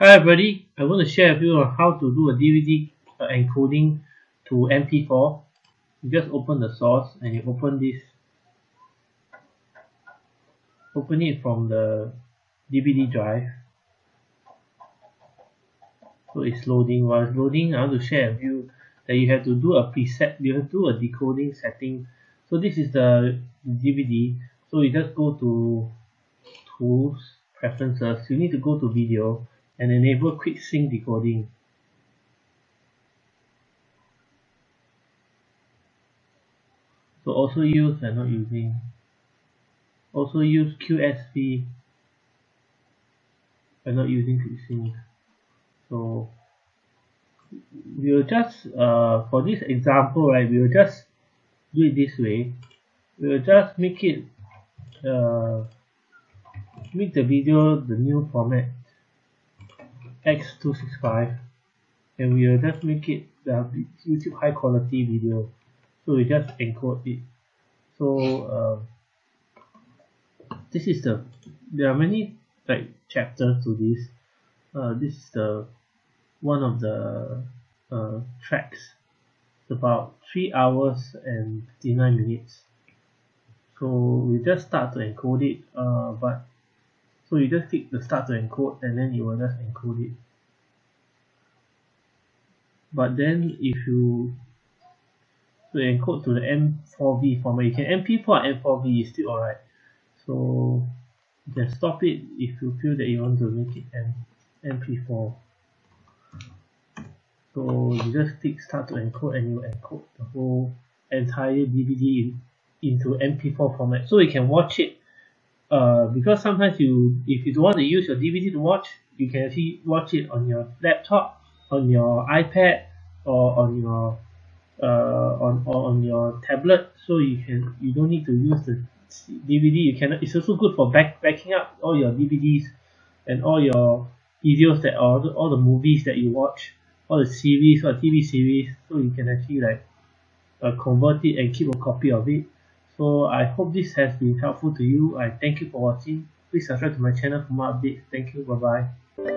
Hi everybody, I want to share with you on how to do a DVD uh, encoding to MP4. You just open the source and you open this, open it from the DVD drive. So it's loading. While it's loading, I want to share with you that you have to do a preset, you have to do a decoding setting. So this is the DVD. So you just go to Tools, Preferences. You need to go to Video and enable quick sync decoding. So also use and not using. Also use QSV and not using quick sync. So we'll just uh, for this example right we'll just do it this way we'll just make it uh, make the video the new format X265 and we will just make it the YouTube high quality video. So we just encode it. So uh, this is the there are many like chapters to this. Uh, this is the one of the uh, tracks. It's about 3 hours and 59 minutes. So we just start to encode it uh, but so you just click the start to encode and then you will just encode it. But then if you to encode to the M4V format you can MP4 and M4V is still alright. So you can stop it if you feel that you want to make it M MP4 so you just click start to encode and you encode the whole entire DVD in, into MP4 format. So you can watch it uh, because sometimes you if you don't want to use your DVD to watch you can actually watch it on your laptop on your iPad or on your uh, on or on your tablet. So you can you don't need to use the DVD you can it's also good for back backing up all your DVDs and all your videos that all the, all the movies that you watch all the series or TV series. So you can actually like uh, convert it and keep a copy of it so I hope this has been helpful to you. I thank you for watching. Please subscribe to my channel for more updates. Thank you. Bye bye